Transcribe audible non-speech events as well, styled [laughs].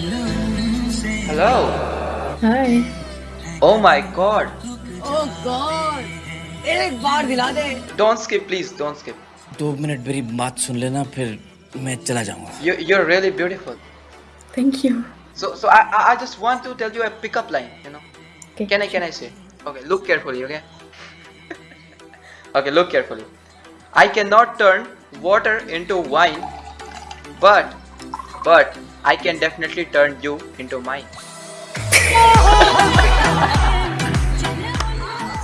Hello. Hi. Oh my god. Oh God! एक बार दिला दे Don't skip, please. Don't skip. दो मिनट मेरी बात सुन लेना फिर मैं चला जाऊंगा You, you're really beautiful. Thank you. So, so I, I I just want to tell you a pickup line. You know. Okay. Can I, can I say? Okay, look carefully. Okay. [laughs] okay, look carefully. I cannot turn water into wine, but, but I can definitely turn you into mine.